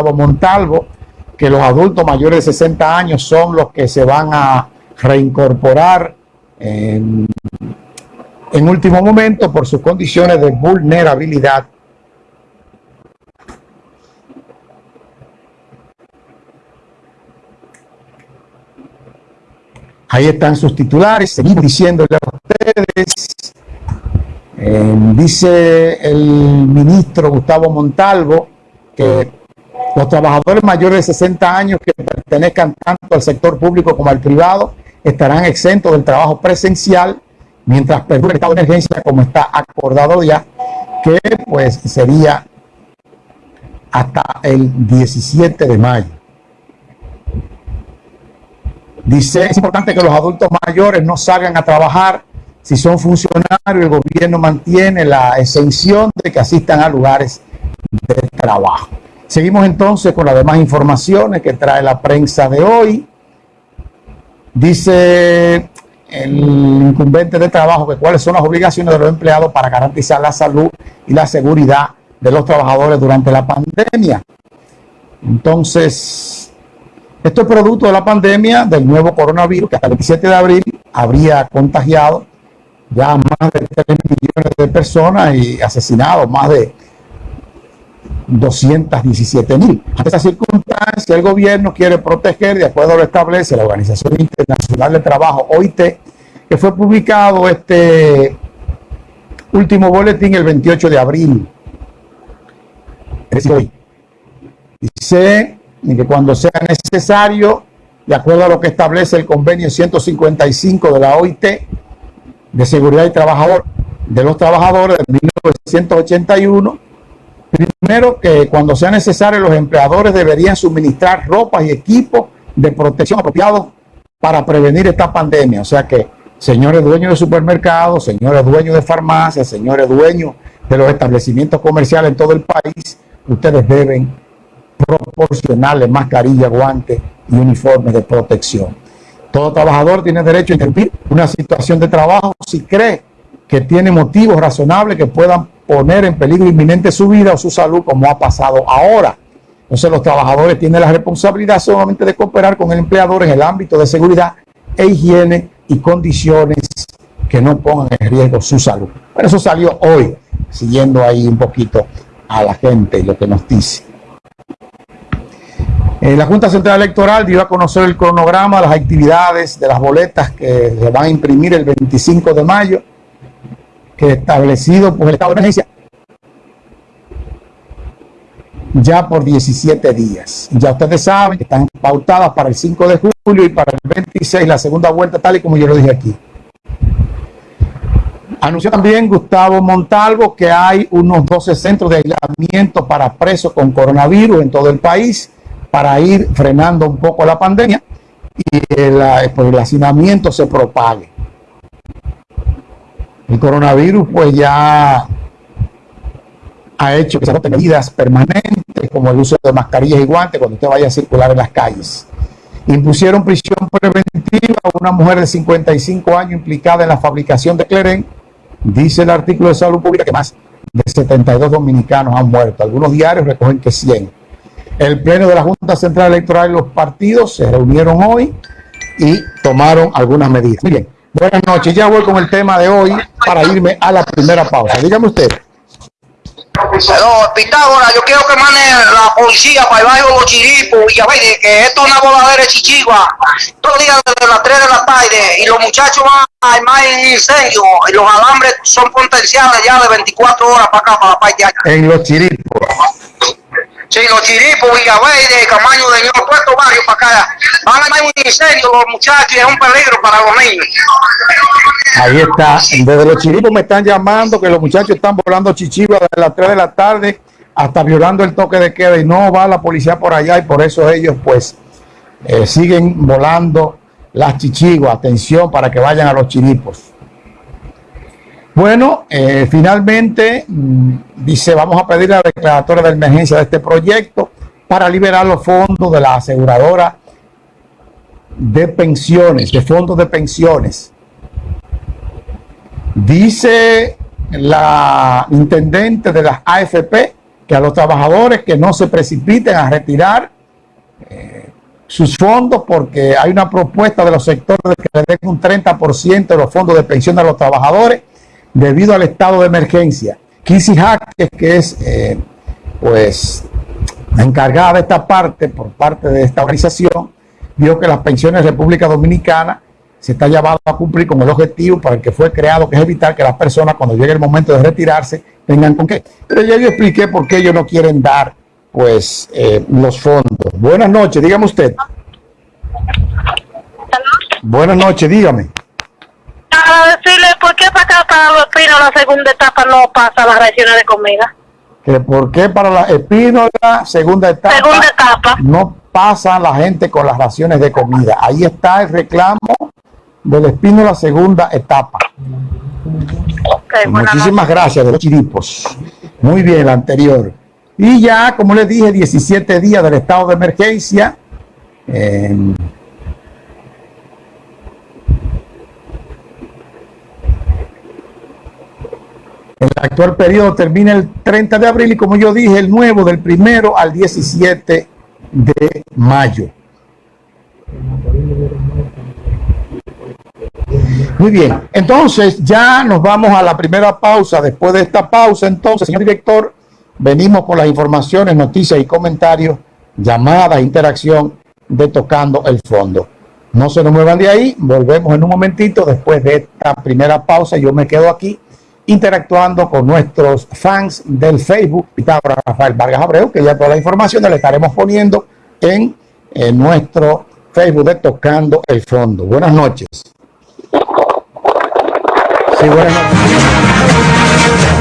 Gustavo Montalvo, que los adultos mayores de 60 años son los que se van a reincorporar en, último momento por sus condiciones de vulnerabilidad Ahí están sus titulares. Seguimos diciéndole a ustedes. Eh, dice el ministro Gustavo Montalvo que los trabajadores mayores de 60 años que pertenezcan tanto al sector público como al privado estarán exentos del trabajo presencial mientras perdure el estado de emergencia como está acordado ya, que pues sería hasta el 17 de mayo. Dice, es importante que los adultos mayores no salgan a trabajar si son funcionarios. El gobierno mantiene la exención de que asistan a lugares de trabajo. Seguimos entonces con las demás informaciones que trae la prensa de hoy. Dice el incumbente de trabajo que cuáles son las obligaciones de los empleados para garantizar la salud y la seguridad de los trabajadores durante la pandemia. Entonces, esto es producto de la pandemia del nuevo coronavirus que hasta el 27 de abril habría contagiado ya más de 3 millones de personas y asesinado más de 217 mil. Ante esa circunstancia, el gobierno quiere proteger, de acuerdo a lo establece la Organización Internacional del Trabajo, OIT, que fue publicado este último boletín el 28 de abril. Es hoy. Dice que cuando sea necesario, de acuerdo a lo que establece el convenio 155 de la OIT de Seguridad y Trabajador de los Trabajadores de 1981, primero que cuando sea necesario los empleadores deberían suministrar ropa y equipos de protección apropiados para prevenir esta pandemia. O sea que, señores dueños de supermercados, señores dueños de farmacias, señores dueños de los establecimientos comerciales en todo el país, ustedes deben proporcionarle mascarilla, guantes y uniformes de protección. Todo trabajador tiene derecho a interrumpir una situación de trabajo si cree que tiene motivos razonables que puedan poner en peligro inminente su vida o su salud, como ha pasado ahora. Entonces los trabajadores tienen la responsabilidad solamente de cooperar con el empleador en el ámbito de seguridad e higiene y condiciones que no pongan en riesgo su salud. Pero eso salió hoy, siguiendo ahí un poquito a la gente y lo que nos dice. Eh, la Junta Central Electoral dio a conocer el cronograma, las actividades de las boletas que se van a imprimir el 25 de mayo, que establecido por el estado de emergencia ya por 17 días. Ya ustedes saben que están pautadas para el 5 de julio y para el 26 la segunda vuelta, tal y como yo lo dije aquí. Anunció también Gustavo Montalvo que hay unos 12 centros de aislamiento para presos con coronavirus en todo el país para ir frenando un poco la pandemia y el, pues, el hacinamiento se propague. El coronavirus pues ya ha hecho que se adopten medidas permanentes como el uso de mascarillas y guantes cuando usted vaya a circular en las calles. Impusieron prisión preventiva a una mujer de 55 años implicada en la fabricación de Cleren. Dice el artículo de salud pública que más de 72 dominicanos han muerto. Algunos diarios recogen que 100. El pleno de la Junta Central Electoral y los partidos se reunieron hoy y tomaron algunas medidas. Miren, buenas noches. Ya voy con el tema de hoy para irme a la primera pausa. Dígame usted. No, Pitágoras, yo quiero que mande la policía para el barrio de los chiripos ver, que esto es una voladera de chichigua. Todos los días desde las 3 de la tarde y los muchachos van a armar en incendio y los alambres son potenciales ya de 24 horas para acá, para la parte de allá. En los chiripos. Sí, los chiripos, Villaverde, Camaño de Ñor, puesto barrio para acá. Van a un incendio los muchachos es un peligro para los niños. Ahí está. Desde los chiripos me están llamando que los muchachos están volando chichivas desde las 3 de la tarde hasta violando el toque de queda y no va la policía por allá y por eso ellos pues eh, siguen volando las chichiguas. Atención para que vayan a los chiripos. Bueno, eh, finalmente mm, dice, vamos a pedir la declaratoria de emergencia de este proyecto para liberar los fondos de la aseguradora de pensiones, de fondos de pensiones. Dice la intendente de las AFP que a los trabajadores que no se precipiten a retirar eh, sus fondos porque hay una propuesta de los sectores de que le den un 30% de los fondos de pensión a los trabajadores debido al estado de emergencia. Kissy Jaques, que es eh, pues la encargada de esta parte por parte de esta organización, vio que las pensiones de República Dominicana se está llamado a cumplir con el objetivo para el que fue creado, que es evitar que las personas cuando llegue el momento de retirarse tengan con qué. Pero ya yo expliqué por qué ellos no quieren dar pues eh, los fondos. Buenas noches, dígame usted. Buenas noches, dígame. Para decirle para acá, para los espinos, la segunda etapa no pasa las raciones de comida. Que por qué para la espínola, segunda etapa, Segunda etapa. no pasa la gente con las raciones de comida. Ahí está el reclamo del espínola, segunda etapa. Buenas Muchísimas gracias de los chiripos. Muy bien, la anterior. Y ya, como les dije, 17 días del estado de emergencia. Eh, el actual periodo termina el 30 de abril y como yo dije, el nuevo del primero al 17 de mayo. Muy bien, entonces ya nos vamos a la primera pausa. Después de esta pausa, entonces, señor director, venimos con las informaciones, noticias y comentarios, llamadas, interacción de Tocando el Fondo. No se nos muevan de ahí, volvemos en un momentito después de esta primera pausa. Yo me quedo aquí interactuando con nuestros fans del Facebook, Pitágoras Rafael Vargas Abreu, que ya toda la información la estaremos poniendo en, en nuestro Facebook de Tocando el Fondo. Buenas noches. Sí, buenas noches.